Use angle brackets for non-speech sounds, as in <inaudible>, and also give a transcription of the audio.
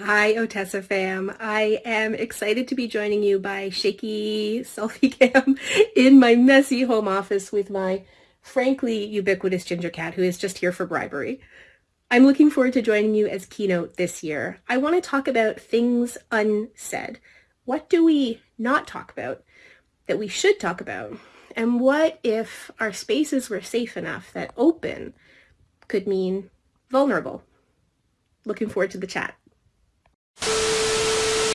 Hi, Otessa fam. I am excited to be joining you by shaky selfie <laughs> cam in my messy home office with my frankly ubiquitous ginger cat who is just here for bribery. I'm looking forward to joining you as keynote this year. I want to talk about things unsaid. What do we not talk about that we should talk about? And what if our spaces were safe enough that open could mean vulnerable? Looking forward to the chat